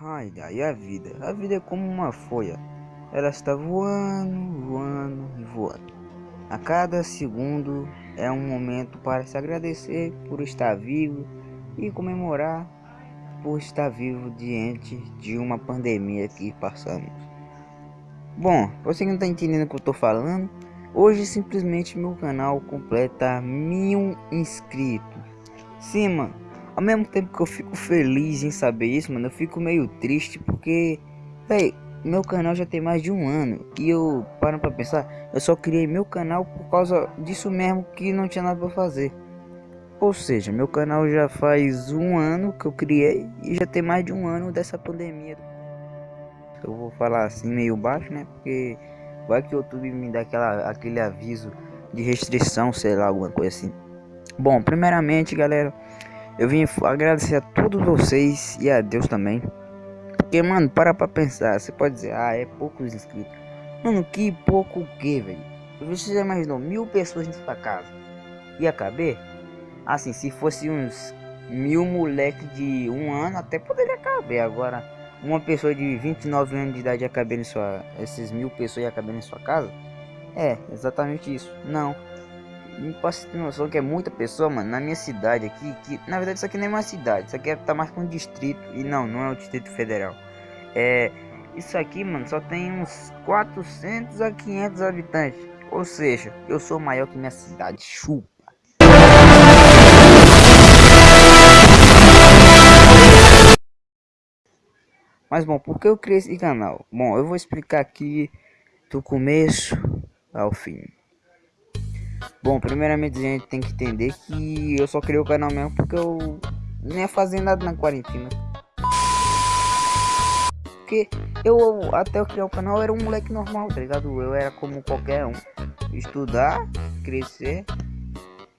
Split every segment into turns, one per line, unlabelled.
Ai, ai, a vida. A vida é como uma folha. Ela está voando, voando e voando. A cada segundo é um momento para se agradecer por estar vivo e comemorar por estar vivo diante de uma pandemia que passamos. Bom, você que não está entendendo o que eu estou falando, hoje simplesmente meu canal completa mil inscritos. Sim, mano, ao mesmo tempo que eu fico feliz em saber isso, mano, eu fico meio triste porque, véi, meu canal já tem mais de um ano e eu, para pra pensar, eu só criei meu canal por causa disso mesmo que não tinha nada pra fazer. Ou seja, meu canal já faz um ano que eu criei e já tem mais de um ano dessa pandemia. Eu vou falar assim meio baixo, né? Porque vai que o YouTube me dá aquela, aquele aviso de restrição, sei lá, alguma coisa assim. Bom, primeiramente, galera, eu vim agradecer a todos vocês e a Deus também. Porque, mano, para pra pensar. Você pode dizer, ah, é poucos inscritos. Mano, que pouco o que, velho? Você já imaginou mil pessoas na sua casa? Ia caber? Assim, se fosse uns mil moleques de um ano, até poderia caber. Agora, uma pessoa de 29 anos de idade ia caber em sua... Esses mil pessoas ia caber em sua casa? É, exatamente isso. Não. Me posso ter noção que é muita pessoa, mano, na minha cidade aqui, que na verdade isso aqui nem é uma cidade, isso aqui é, tá mais com um distrito, e não, não é o Distrito Federal. É, isso aqui, mano, só tem uns 400 a 500 habitantes, ou seja, eu sou maior que minha cidade, chupa. Mas bom, por que eu criei esse canal? Bom, eu vou explicar aqui do começo ao fim. Bom, primeiramente a gente tem que entender que eu só criei o canal mesmo porque eu nem ia fazer nada na quarentena. Porque eu, até eu criar o canal, era um moleque normal, tá ligado? Eu era como qualquer um. Estudar, crescer,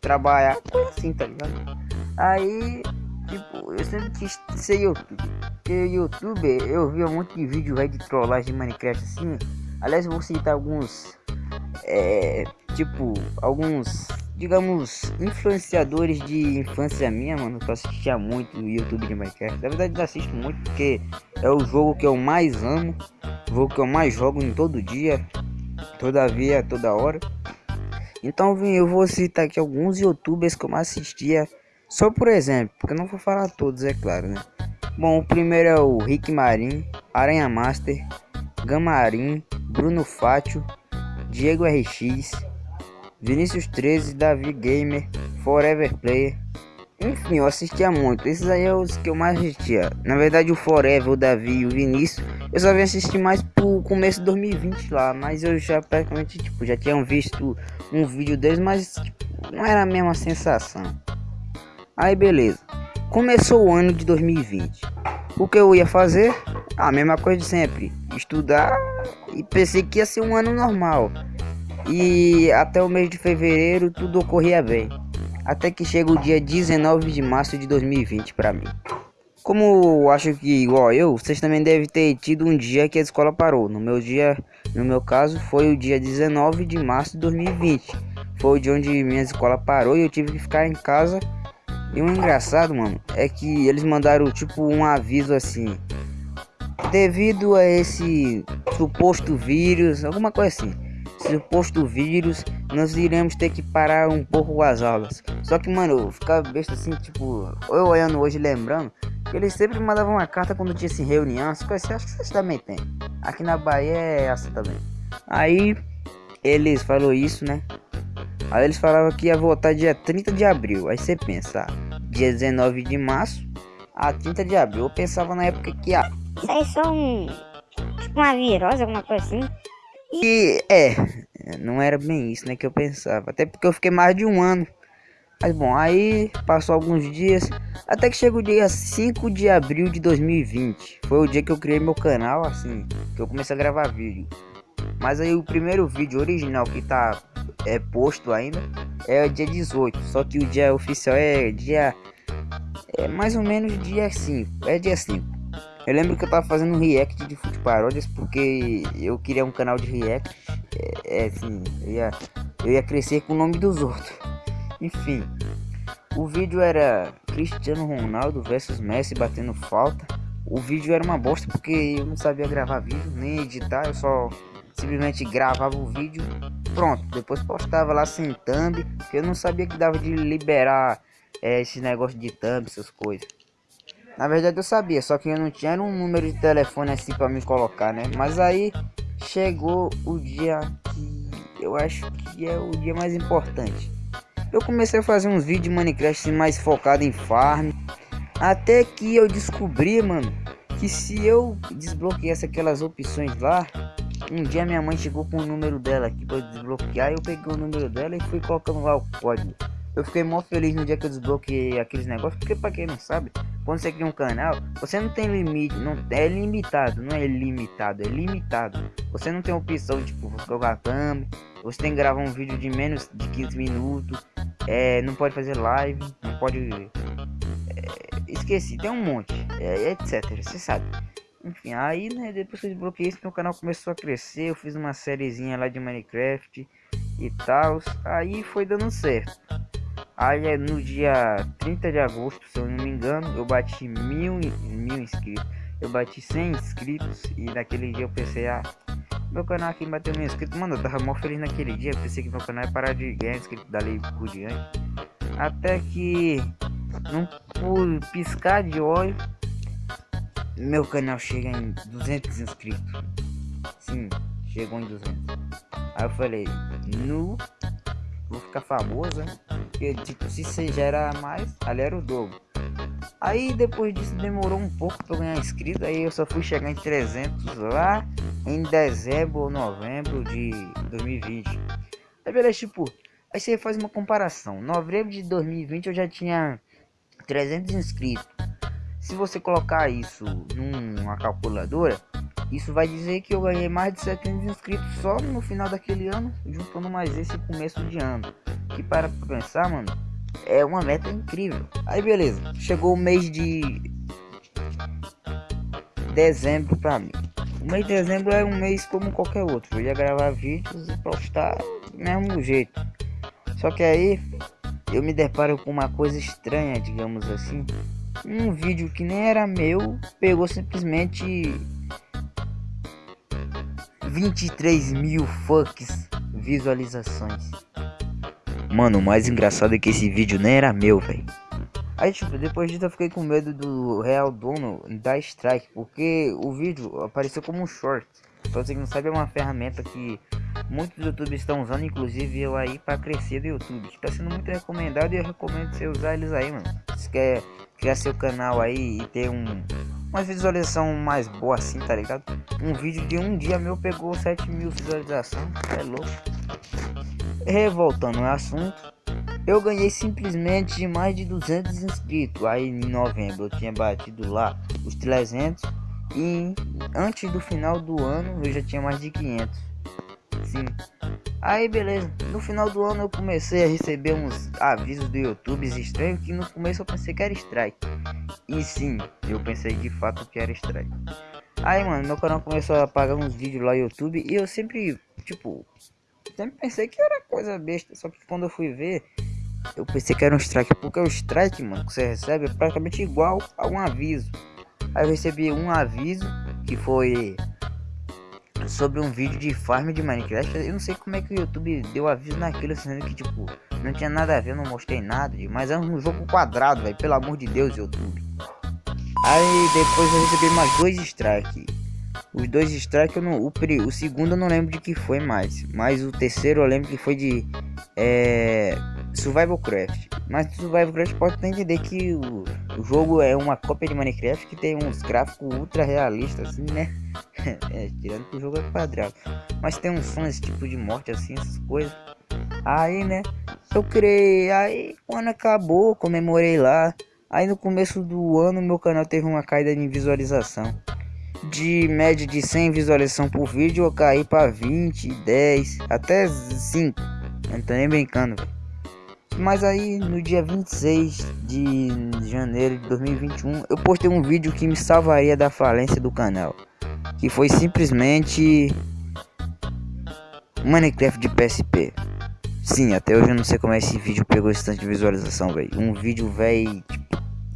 trabalhar, coisa assim, tá ligado? Aí, tipo, eu sempre quis ser youtuber. Porque youtuber, eu via um monte de vídeo véio, de trollagem de Minecraft assim. Aliás, eu vou citar alguns é, tipo, alguns, digamos, influenciadores de infância minha, mano, que eu assistia muito no YouTube de Minecraft. Na verdade, eu assisto muito porque é o jogo que eu mais amo, o jogo que eu mais jogo em todo dia, todavia, toda hora. Então, eu vou citar aqui alguns youtubers que eu mais assistia, só por exemplo, porque eu não vou falar todos, é claro, né? Bom, o primeiro é o Rick Marin, Aranha Master, Gamarin, Bruno Fátio, Diego RX, Vinícius 13, Davi Gamer, Forever Player. Enfim, eu assistia muito. Esses aí é os que eu mais assistia. Na verdade, o Forever, o Davi e o Vinícius, eu só vim assistir mais pro começo de 2020 lá. Mas eu já praticamente, tipo, já tinha visto um vídeo deles, mas tipo, não era a mesma sensação. Aí, beleza. Começou o ano de 2020. O que eu ia fazer? A mesma coisa de sempre. Estudar e pensei que ia ser um ano normal. E até o mês de fevereiro tudo ocorria bem. Até que chega o dia 19 de março de 2020 para mim. Como acho que igual eu, vocês também devem ter tido um dia que a escola parou. No meu dia, no meu caso, foi o dia 19 de março de 2020. Foi dia onde minha escola parou e eu tive que ficar em casa. E o engraçado, mano, é que eles mandaram tipo um aviso assim: devido a esse suposto vírus, alguma coisa assim, suposto vírus, nós iremos ter que parar um pouco as aulas. Só que, mano, eu ficava besta assim, tipo, eu olhando hoje lembrando, que eles sempre mandavam uma carta quando tinha assim, reunião, as coisas acho que vocês também tem. Aqui na Bahia é assim também. Aí, eles falou isso, né? Aí eles falavam que ia voltar dia 30 de abril. Aí você pensa, dia 19 de março a 30 de abril. Eu pensava na época que a
isso aí é só um. Tipo uma virose, alguma coisa assim.
E é, não era bem isso né, que eu pensava. Até porque eu fiquei mais de um ano. Mas bom, aí passou alguns dias. Até que chega o dia 5 de abril de 2020. Foi o dia que eu criei meu canal, assim. Que eu comecei a gravar vídeo. Mas aí o primeiro vídeo original que tá é, posto ainda é dia 18. Só que o dia oficial é dia. É mais ou menos dia 5. É dia 5. Eu lembro que eu tava fazendo um react de fute paródias porque eu queria um canal de react. É, é assim, eu ia, eu ia crescer com o nome dos outros. Enfim, o vídeo era Cristiano Ronaldo versus Messi batendo falta. o vídeo era uma bosta porque eu não sabia gravar vídeo, nem editar, eu só simplesmente gravava o vídeo, pronto, depois postava lá sem thumb, porque eu não sabia que dava de liberar é, esse negócio de thumb, essas coisas. Na verdade eu sabia, só que eu não tinha um número de telefone assim para me colocar, né? Mas aí chegou o dia que eu acho que é o dia mais importante. Eu comecei a fazer uns vídeos de Minecraft assim, mais focado em farm. Até que eu descobri, mano, que se eu desbloqueasse aquelas opções lá, um dia minha mãe chegou com o número dela aqui para desbloquear, eu peguei o número dela e fui colocando lá o código. Eu fiquei mó feliz no dia que eu desbloqueei aqueles negócios, porque para quem não sabe, quando você cria um canal, você não tem limite, não é limitado, não é limitado, é limitado. Você não tem opção tipo colocar thumb, você tem que gravar um vídeo de menos de 15 minutos, é, não pode fazer live, não pode é, esqueci, tem um monte, é, etc, você sabe. Enfim, aí né, depois que eu desbloqueei isso, meu canal começou a crescer, eu fiz uma sériezinha lá de Minecraft e tal, aí foi dando certo. Aí no dia 30 de agosto, se eu não me engano, eu bati mil, mil inscritos. Eu bati 100 inscritos e naquele dia eu pensei, ah, meu canal aqui bateu mil inscritos. Mano, eu tava mó feliz naquele dia. Eu pensei que meu canal ia parar de ganhar inscritos dali por diante. Até que, num por piscar de olho, meu canal chega em 200 inscritos. Sim, chegou em 200. Aí eu falei, nu, vou ficar famoso, hein? Porque, tipo, se você gera mais, ali era o dobro. Aí depois disso demorou um pouco para ganhar inscrito, aí eu só fui chegar em 300 lá em dezembro ou novembro de 2020. Aí beleza, tipo, aí você faz uma comparação. Novembro de 2020 eu já tinha 300 inscritos. Se você colocar isso numa calculadora, isso vai dizer que eu ganhei mais de 700 inscritos só no final daquele ano, juntando mais esse começo de ano. Que para pensar, mano, é uma meta incrível. Aí beleza, chegou o mês de dezembro pra mim. O mês de dezembro é um mês como qualquer outro. Eu ia gravar vídeos e postar do mesmo jeito. Só que aí eu me deparo com uma coisa estranha, digamos assim. Um vídeo que nem era meu pegou simplesmente 23 mil fucks visualizações. Mano, o mais engraçado é que esse vídeo nem era meu, velho. Aí, tipo, depois disso eu fiquei com medo do real dono da strike, porque o vídeo apareceu como um short. Pra você que não sabe, é uma ferramenta que muitos youtubers estão usando, inclusive eu aí, para crescer do YouTube. Que tá sendo muito recomendado e eu recomendo você usar eles aí, mano. Se quer criar seu canal aí e ter um, uma visualização mais boa assim, tá ligado? Um vídeo de um dia meu pegou 7 mil visualizações, é louco. Revoltando o assunto, eu ganhei simplesmente mais de 200 inscritos. Aí em novembro eu tinha batido lá os 300 e antes do final do ano eu já tinha mais de 500. Sim. Aí beleza, no final do ano eu comecei a receber uns avisos do YouTube estranhos que no começo eu pensei que era strike. E sim, eu pensei de fato que era strike. Aí mano, meu canal começou a apagar uns vídeos lá no YouTube e eu sempre, tipo, sempre pensei que era coisa besta, só que quando eu fui ver, eu pensei que era um strike, porque o strike, mano, que você recebe é praticamente igual a um aviso. Aí eu recebi um aviso que foi sobre um vídeo de farm de Minecraft. Eu não sei como é que o YouTube deu aviso naquilo, sendo que tipo, não tinha nada a ver, não mostrei nada, mas é um jogo quadrado, velho, pelo amor de Deus, YouTube. Aí depois eu recebi mais dois strikes. Os dois strikes, eu não, o, o segundo eu não lembro de que foi mais. Mas o terceiro eu lembro que foi de é, Survival Craft. Mas Survival Craft pode entender que o, o, jogo é uma cópia de Minecraft que tem uns gráficos ultra realistas, assim, né? é, tirando que o jogo é quadrado. Mas tem uns sons, esse tipo de morte, assim, essas coisas. Aí, né? Eu criei. Aí, quando acabou, comemorei lá. Aí no começo do ano, meu canal teve uma caída de visualização de média de 100 visualização por vídeo eu caí para 20, 10, até 5. Não tô nem brincando. Mas aí no dia 26 de janeiro de 2021 eu postei um vídeo que me salvaria da falência do canal. Que foi simplesmente Minecraft de PSP. Sim, até hoje eu não sei como esse vídeo pegou esse tanto de visualização, velho. Um vídeo, velho, tipo,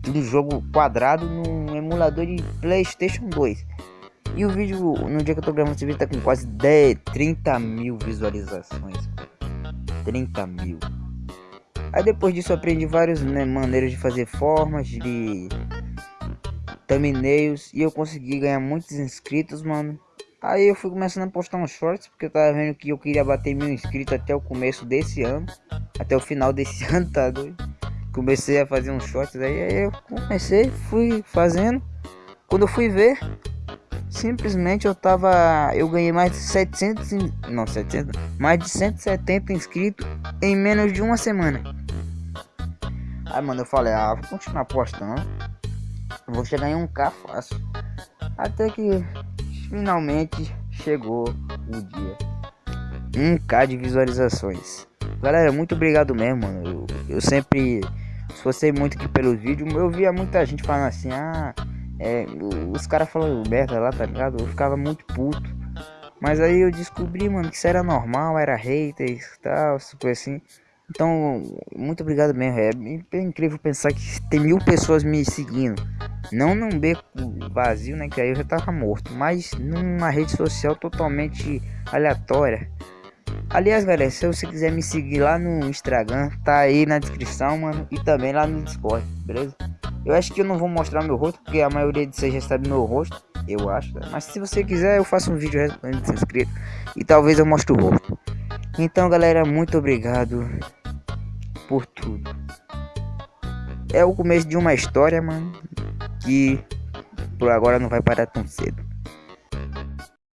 um jogo quadrado num emulador de Playstation 2. E o vídeo, no dia que eu tô gravando esse vídeo, tá com quase 10, 30 mil visualizações. 30 mil. Aí depois disso aprendi várias né, maneiras de fazer formas, de thumbnails. E eu consegui ganhar muitos inscritos, mano. Aí eu fui começando a postar uns shorts, porque eu tava vendo que eu queria bater mil inscritos até o começo desse ano. Até o final desse ano, tá doido? Comecei a fazer uns shorts aí, aí eu comecei, fui fazendo. Quando eu fui ver, simplesmente eu tava eu ganhei mais de 700 não 700 mais de 170 inscritos em menos de uma semana. Aí mano eu falei ah vou continuar postando. Vou chegar em um k fácil. Até que finalmente chegou o dia. 1k de visualizações. Galera muito obrigado mesmo mano. Eu, eu sempre esforcei muito aqui pelos vídeos eu via muita gente falando assim ah é, os caras falando merda lá, tá ligado? Eu ficava muito puto. Mas aí eu descobri, mano, que isso era normal, era haters e tal, coisa assim. Então, muito obrigado mesmo. É, incrível pensar que tem mil pessoas me seguindo. Não num beco vazio, né? Que aí eu já tava morto. Mas numa rede social totalmente aleatória. Aliás, galera, se você quiser me seguir lá no Instagram, tá aí na descrição, mano. E também lá no Discord, beleza? Eu acho que eu não vou mostrar meu rosto, porque a maioria de vocês já sabe meu rosto, eu acho. Né? Mas se você quiser, eu faço um vídeo respondendo os inscritos e talvez eu mostre o rosto. Então, galera, muito obrigado por tudo. É o começo de uma história, mano, que por agora não vai parar tão cedo.